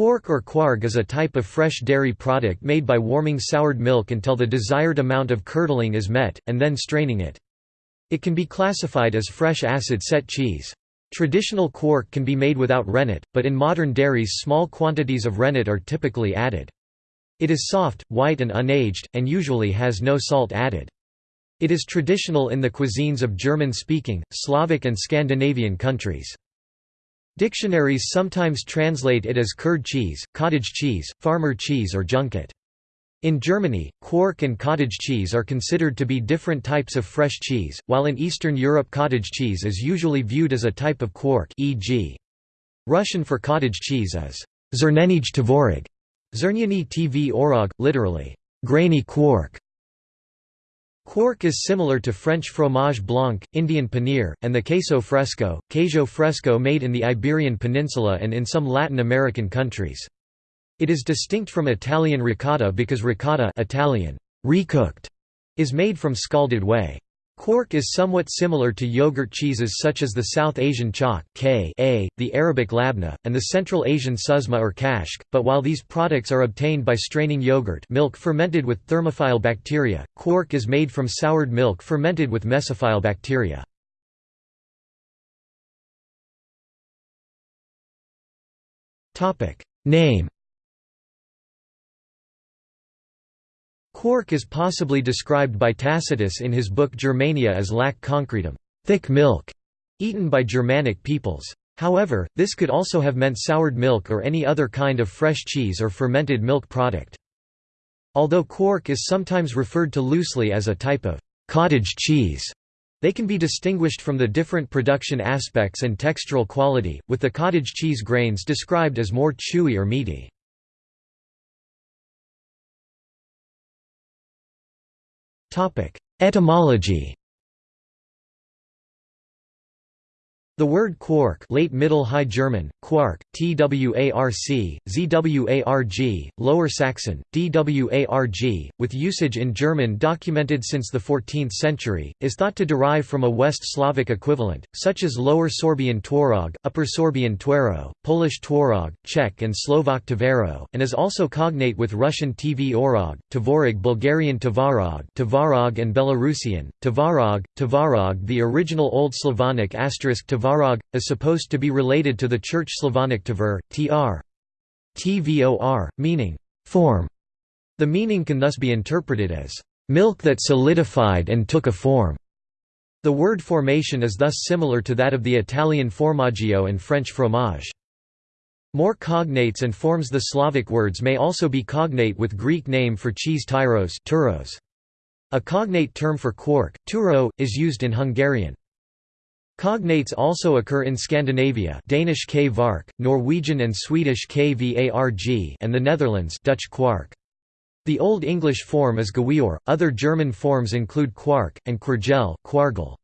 Quark or quarg is a type of fresh dairy product made by warming soured milk until the desired amount of curdling is met, and then straining it. It can be classified as fresh acid-set cheese. Traditional quark can be made without rennet, but in modern dairies small quantities of rennet are typically added. It is soft, white and unaged, and usually has no salt added. It is traditional in the cuisines of German-speaking, Slavic and Scandinavian countries. Dictionaries sometimes translate it as curd cheese, cottage cheese, farmer cheese or junket. In Germany, quark and cottage cheese are considered to be different types of fresh cheese, while in Eastern Europe cottage cheese is usually viewed as a type of quark e.g. Russian for cottage cheese is zernenij tvorog, zernyany tvorog, literally, grainy quark. Quark is similar to French fromage blanc, Indian paneer, and the queso fresco, queso fresco made in the Iberian Peninsula and in some Latin American countries. It is distinct from Italian ricotta because ricotta Italian, recooked, is made from scalded whey. Quark is somewhat similar to yogurt cheeses such as the South Asian chak k a, the Arabic labna, and the Central Asian susma or kashk, but while these products are obtained by straining yogurt milk fermented with thermophile bacteria, quark is made from soured milk fermented with mesophile bacteria. Name Quark is possibly described by Tacitus in his book Germania as lac concretum thick milk", eaten by Germanic peoples. However, this could also have meant soured milk or any other kind of fresh cheese or fermented milk product. Although quark is sometimes referred to loosely as a type of cottage cheese, they can be distinguished from the different production aspects and textural quality, with the cottage cheese grains described as more chewy or meaty. Etymology. The word quark late Middle High German, quark, twarc, zwarg, Lower Saxon, dwarg, with usage in German documented since the 14th century, is thought to derive from a West Slavic equivalent, such as Lower Sorbian tworog, Upper Sorbian twero, Polish tworog, Czech and Slovak tvero, and is also cognate with Russian tvorog, Bulgarian tvarog, tvarog and Belarusian, tvarog, tvarog the original Old Slavonic asterisk Tvarog, is supposed to be related to the Church Slavonic tvor, tr. tvor, meaning, form. The meaning can thus be interpreted as, milk that solidified and took a form. The word formation is thus similar to that of the Italian formaggio and French fromage. More cognates and forms The Slavic words may also be cognate with Greek name for cheese tyros turos. A cognate term for quark, turo, is used in Hungarian. Cognates also occur in Scandinavia Danish kvark, Norwegian and Swedish kvarg and the Netherlands Dutch kwark. The Old English form is gawior, other German forms include quark, and kwargel kwargel.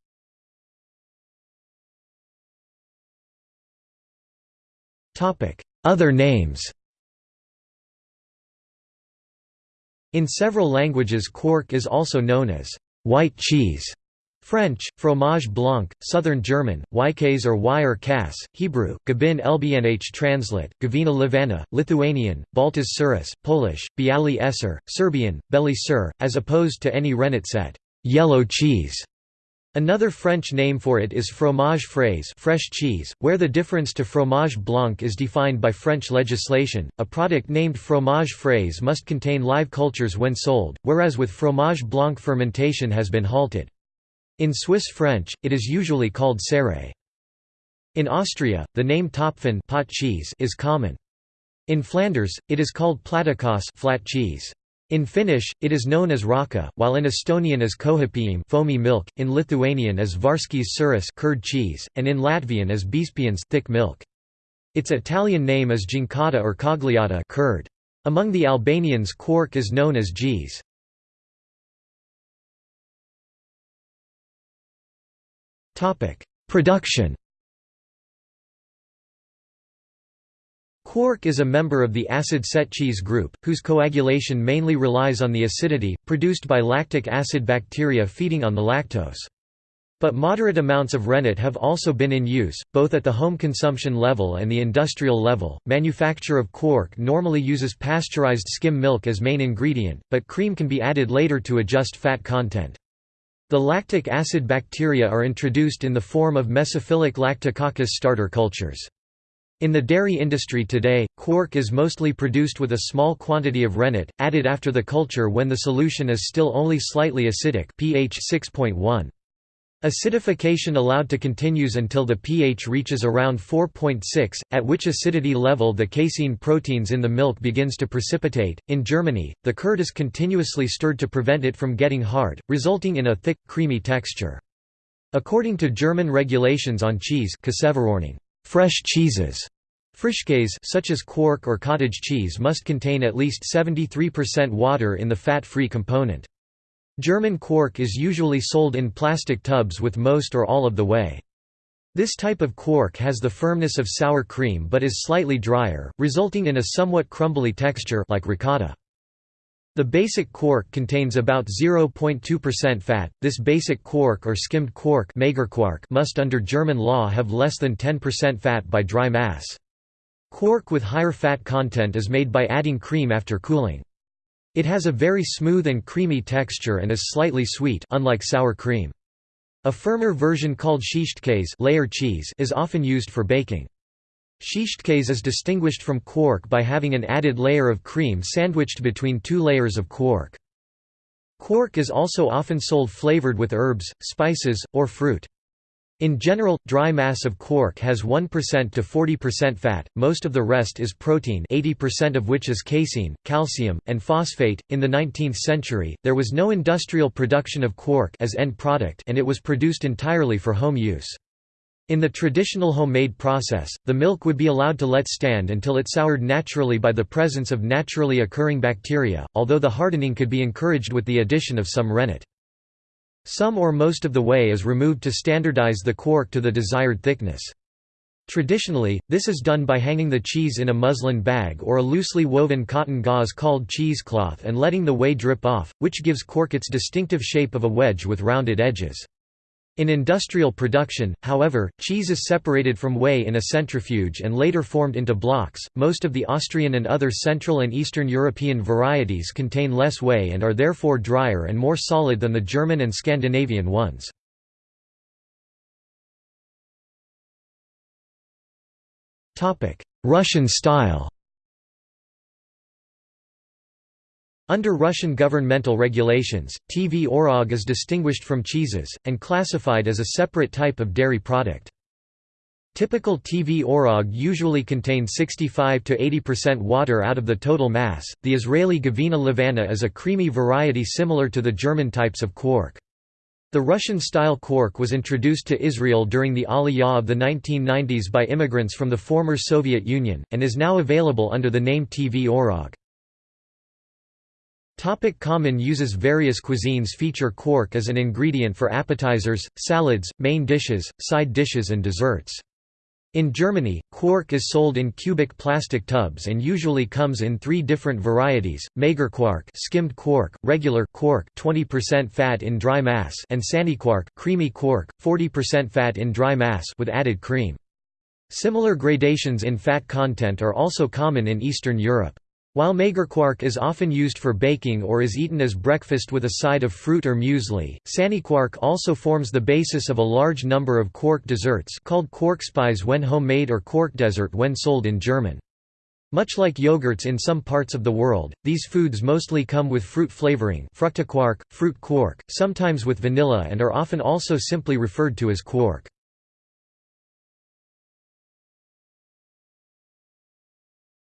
Other names In several languages quark is also known as white cheese French, fromage blanc, Southern German, Wykes or Wire Kas, Hebrew, Gabin Lbnh translate, Gavina Livana, Lithuanian, Baltas Suris, Polish, Bialy Esser, Serbian, Beli Sur, as opposed to any rennet set, yellow cheese. Another French name for it is fromage frais fresh cheese, where the difference to fromage blanc is defined by French legislation. A product named fromage frais must contain live cultures when sold, whereas with fromage blanc fermentation has been halted. In Swiss French, it is usually called serre. In Austria, the name Topfen pot cheese is common. In Flanders, it is called plattekaas flat cheese. In Finnish, it is known as rahka, while in Estonian as kohipiim foamy milk, in Lithuanian as varskis suris curd cheese, and in Latvian as biezpiens thick milk. Its Italian name is ginkata or cagliata curd. Among the Albanians quark is known as gees. Topic: Production. Quark is a member of the acid-set cheese group, whose coagulation mainly relies on the acidity, produced by lactic acid bacteria feeding on the lactose. But moderate amounts of rennet have also been in use, both at the home consumption level and the industrial level. Manufacture of quark normally uses pasteurized skim milk as main ingredient, but cream can be added later to adjust fat content. The lactic acid bacteria are introduced in the form of mesophilic lactococcus starter cultures. In the dairy industry today, quark is mostly produced with a small quantity of rennet, added after the culture when the solution is still only slightly acidic pH 6.1. Acidification allowed to continues until the pH reaches around 4.6, at which acidity level the casein proteins in the milk begins to precipitate. In Germany, the curd is continuously stirred to prevent it from getting hard, resulting in a thick, creamy texture. According to German regulations on cheese Fresh cheeses Frischkäse such as quark or cottage cheese must contain at least 73% water in the fat-free component. German quark is usually sold in plastic tubs with most or all of the whey. This type of quark has the firmness of sour cream but is slightly drier, resulting in a somewhat crumbly texture like ricotta. The basic quark contains about 0.2% fat. This basic quark or skimmed quark must under German law have less than 10% fat by dry mass. Quark with higher fat content is made by adding cream after cooling. It has a very smooth and creamy texture and is slightly sweet unlike sour cream. A firmer version called Schichtkäse layer cheese is often used for baking. Schichtkäse is distinguished from quark by having an added layer of cream sandwiched between two layers of quark. Quark is also often sold flavored with herbs, spices, or fruit. In general, dry mass of quark has 1% to 40% fat, most of the rest is protein 80% of which is casein, calcium, and phosphate. In the 19th century, there was no industrial production of quark as end product and it was produced entirely for home use. In the traditional homemade process, the milk would be allowed to let stand until it soured naturally by the presence of naturally occurring bacteria, although the hardening could be encouraged with the addition of some rennet. Some or most of the whey is removed to standardize the quark to the desired thickness. Traditionally, this is done by hanging the cheese in a muslin bag or a loosely woven cotton gauze called cheesecloth and letting the whey drip off, which gives quark its distinctive shape of a wedge with rounded edges. In industrial production, however, cheese is separated from whey in a centrifuge and later formed into blocks. Most of the Austrian and other Central and Eastern European varieties contain less whey and are therefore drier and more solid than the German and Scandinavian ones. Topic: Russian style. Under Russian governmental regulations, Tvorog is distinguished from cheeses, and classified as a separate type of dairy product. Typical Tvorog usually contain 65 to 80% water out of the total mass. The Israeli Gavina Levana is a creamy variety similar to the German types of quark. The Russian-style quark was introduced to Israel during the Aliyah of the 1990s by immigrants from the former Soviet Union, and is now available under the name Tvorog. Topic common uses Various cuisines feature quark as an ingredient for appetizers, salads, main dishes, side dishes and desserts. In Germany, quark is sold in cubic plastic tubs and usually comes in three different varieties: Magerquark, skimmed quark, regular quark, 20% fat in dry mass, and Sahnequark, creamy quark, 40% fat in dry mass with added cream. Similar gradations in fat content are also common in Eastern Europe. While magerquark is often used for baking or is eaten as breakfast with a side of fruit or muesli, sahnequark also forms the basis of a large number of quark desserts called Quarkspeise when homemade or quark dessert when sold in German. Much like yogurts in some parts of the world, these foods mostly come with fruit flavoring fructiquark, fruit quark, sometimes with vanilla and are often also simply referred to as quark.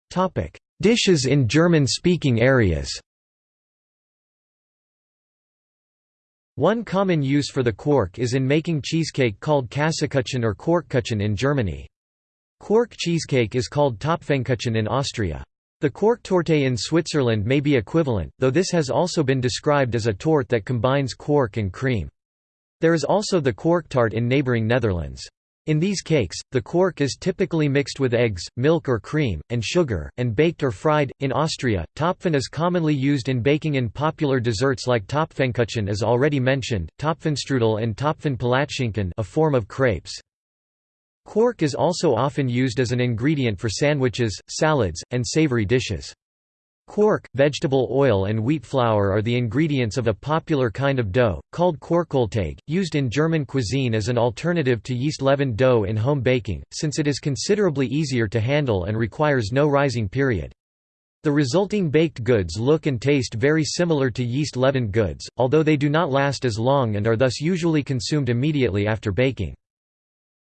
Topic: Dishes in German-speaking areas One common use for the quark is in making cheesecake called Käsekuchen or Quarkkuchen in Germany. Quark cheesecake is called Topfenkuchen in Austria. The Quarktorte in Switzerland may be equivalent, though this has also been described as a torte that combines quark and cream. There is also the Quarktart in neighboring Netherlands. In these cakes, the quark is typically mixed with eggs, milk or cream, and sugar, and baked or fried. In Austria, Topfen is commonly used in baking in popular desserts like Topfenkuchen as already mentioned, Topfenstrudel and Topfenpalatschinken a form of crepes. Quark is also often used as an ingredient for sandwiches, salads, and savory dishes. Quark, vegetable oil and wheat flour are the ingredients of a popular kind of dough, called Quarkteig, used in German cuisine as an alternative to yeast-leavened dough in home baking, since it is considerably easier to handle and requires no rising period. The resulting baked goods look and taste very similar to yeast-leavened goods, although they do not last as long and are thus usually consumed immediately after baking.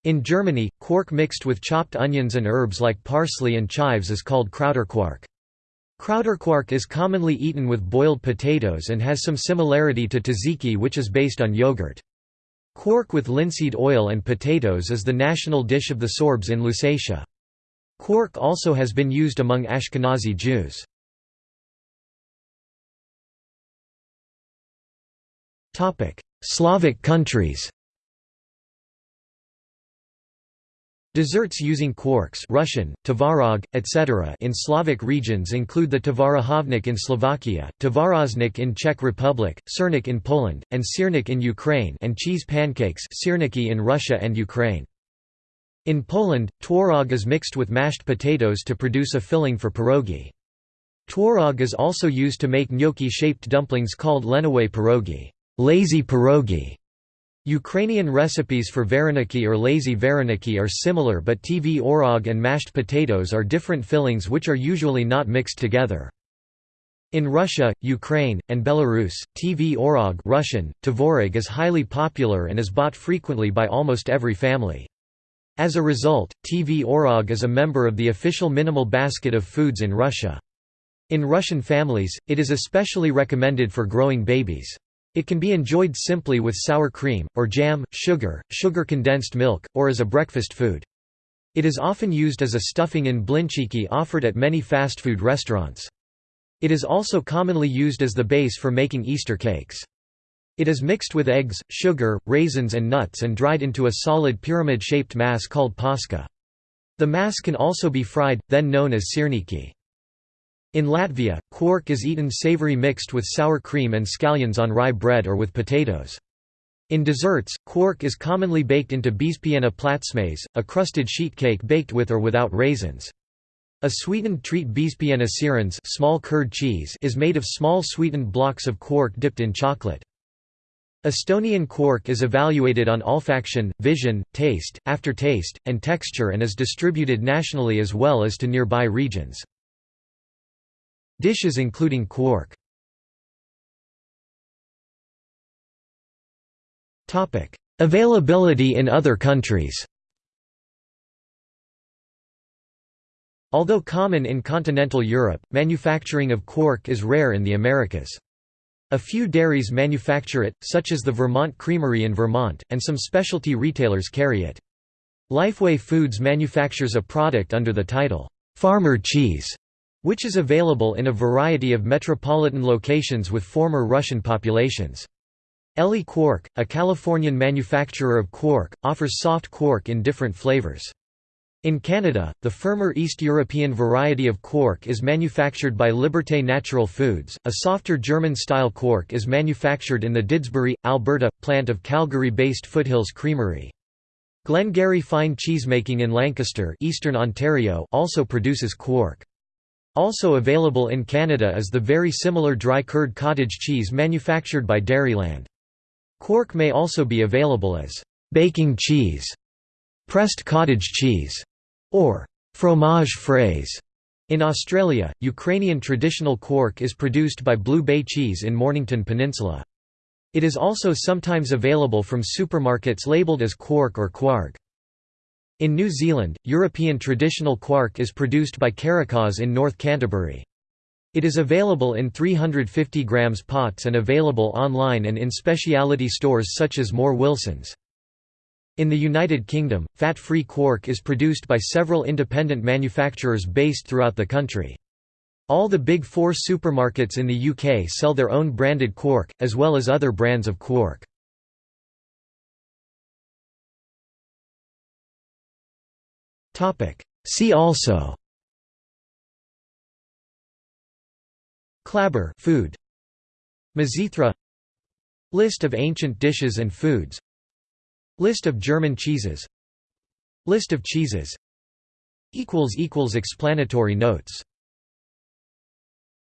In Germany, quark mixed with chopped onions and herbs like parsley and chives is called Krauterquark. Krauterquark is commonly eaten with boiled potatoes and has some similarity to tzatziki which is based on yogurt. Quark with linseed oil and potatoes is the national dish of the Sorbs in Lusatia. Quark also has been used among Ashkenazi Jews. Slavic countries Desserts using quarks Russian, tvarog, etc. in Slavic regions include the tvarohovnik in Slovakia, tvaroznik in Czech Republic, sirnik in Poland, and sirnik in Ukraine and cheese pancakes in Russia and Ukraine. In Poland, tworog is mixed with mashed potatoes to produce a filling for pierogi. Tworog is also used to make gnocchi-shaped dumplings called leniwe pierogi, lazy pierogi. Ukrainian recipes for vareniki or lazy vareniki are similar but tvorog and mashed potatoes are different fillings which are usually not mixed together. In Russia, Ukraine, and Belarus, tvorog Russian, tvorog is highly popular and is bought frequently by almost every family. As a result, tvorog is a member of the official minimal basket of foods in Russia. In Russian families, it is especially recommended for growing babies. It can be enjoyed simply with sour cream, or jam, sugar, sugar-condensed milk, or as a breakfast food. It is often used as a stuffing in blinchiki offered at many fast food restaurants. It is also commonly used as the base for making Easter cakes. It is mixed with eggs, sugar, raisins and nuts and dried into a solid pyramid-shaped mass called paska. The mass can also be fried, then known as sirniki. In Latvia, quark is eaten savory mixed with sour cream and scallions on rye bread or with potatoes. In desserts, quark is commonly baked into biezpiena platsmais, a crusted sheet cake baked with or without raisins. A sweetened treat biezpiena sirens small curd cheese is made of small sweetened blocks of quark dipped in chocolate. Estonian quark is evaluated on olfaction, vision, taste, aftertaste, and texture and is distributed nationally as well as to nearby regions. Dishes including quark Availability in other countries Although common in continental Europe, manufacturing of quark is rare in the Americas. A few dairies manufacture it, such as the Vermont Creamery in Vermont, and some specialty retailers carry it. Lifeway Foods manufactures a product under the title, "'Farmer Cheese' which is available in a variety of metropolitan locations with former Russian populations. Elli Quark, a Californian manufacturer of quark, offers soft quark in different flavors. In Canada, the firmer East European variety of quark is manufactured by Liberté Natural Foods. A softer German-style quark is manufactured in the Didsbury, Alberta, plant of Calgary-based Foothills Creamery. Glengarry Fine Cheesemaking in Lancaster, Eastern Ontario, also produces quark. Also available in Canada is the very similar dry curd cottage cheese manufactured by Dairyland. Quark may also be available as baking cheese, pressed cottage cheese, or fromage fraise. In Australia, Ukrainian traditional quark is produced by Blue Bay Cheese in Mornington Peninsula. It is also sometimes available from supermarkets labelled as quark or kwarg. In New Zealand, European traditional quark is produced by Karikaas in North Canterbury. It is available in 350 grams pots and available online and in specialty stores such as Moore Wilsons. In the United Kingdom, fat-free quark is produced by several independent manufacturers based throughout the country. All the Big Four supermarkets in the UK sell their own branded quark, as well as other brands of quark. See also. Clabber food. Mizithra. List of ancient dishes and foods. List of German cheeses. List of cheeses. Explanatory notes